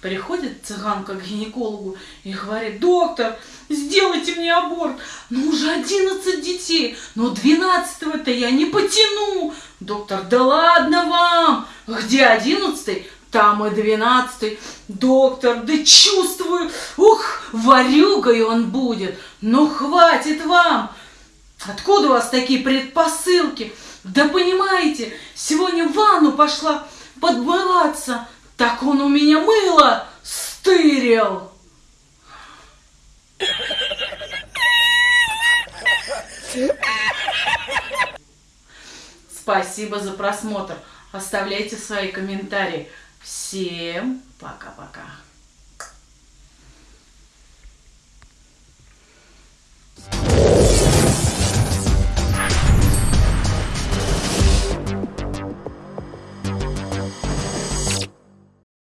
Приходит цыганка к гинекологу и говорит, доктор, сделайте мне аборт. Ну уже 11 детей, но 12-го-то я не потяну. Доктор, да ладно вам, где 11 там и 12 Доктор, да чувствую, ух, варюгой он будет. Ну хватит вам. Откуда у вас такие предпосылки? Да понимаете, сегодня в ванну пошла подмываться, так он у меня мыло стырил. Спасибо за просмотр. Оставляйте свои комментарии. Всем пока-пока.